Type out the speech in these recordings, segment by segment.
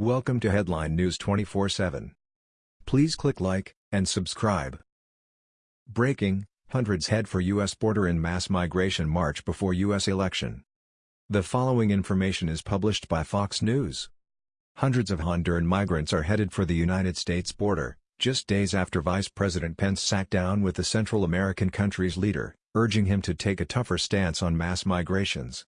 Welcome to Headline News 24/7. Please click like and subscribe. Breaking: Hundreds head for US border in mass migration march before US election. The following information is published by Fox News. Hundreds of Honduran migrants are headed for the United States border, just days after Vice President Pence sat down with the Central American country's leader, urging him to take a tougher stance on mass migrations.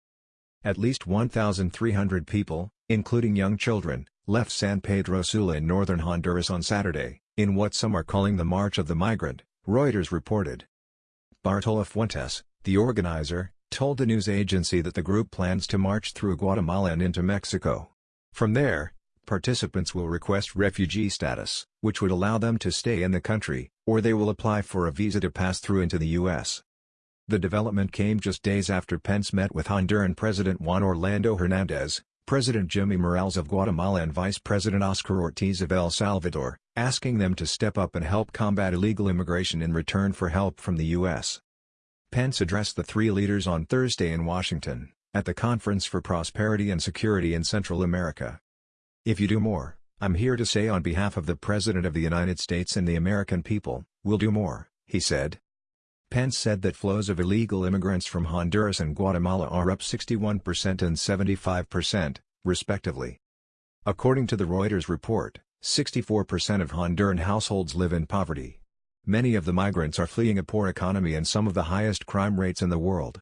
At least 1,300 people, including young children, left San Pedro Sula in northern Honduras on Saturday, in what some are calling the March of the Migrant, Reuters reported. Bartolo Fuentes, the organizer, told the news agency that the group plans to march through Guatemala and into Mexico. From there, participants will request refugee status, which would allow them to stay in the country, or they will apply for a visa to pass through into the U.S. The development came just days after Pence met with Honduran President Juan Orlando Hernandez, President Jimmy Morales of Guatemala and Vice President Oscar Ortiz of El Salvador, asking them to step up and help combat illegal immigration in return for help from the U.S. Pence addressed the three leaders on Thursday in Washington, at the Conference for Prosperity and Security in Central America. If you do more, I'm here to say on behalf of the President of the United States and the American people, we'll do more, he said. Pence said that flows of illegal immigrants from Honduras and Guatemala are up 61% and 75%, respectively. According to the Reuters report, 64% of Honduran households live in poverty. Many of the migrants are fleeing a poor economy and some of the highest crime rates in the world.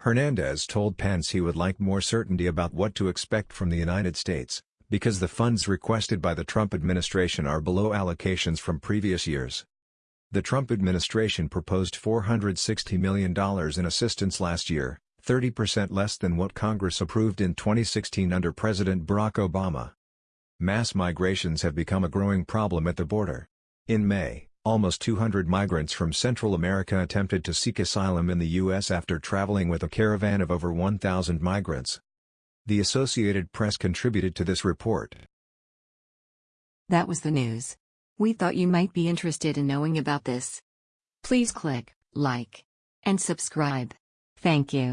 Hernandez told Pence he would like more certainty about what to expect from the United States, because the funds requested by the Trump administration are below allocations from previous years. The Trump administration proposed $460 million in assistance last year, 30% less than what Congress approved in 2016 under President Barack Obama. Mass migrations have become a growing problem at the border. In May, almost 200 migrants from Central America attempted to seek asylum in the U.S. after traveling with a caravan of over 1,000 migrants. The Associated Press contributed to this report. That was the news. We thought you might be interested in knowing about this. Please click like and subscribe. Thank you.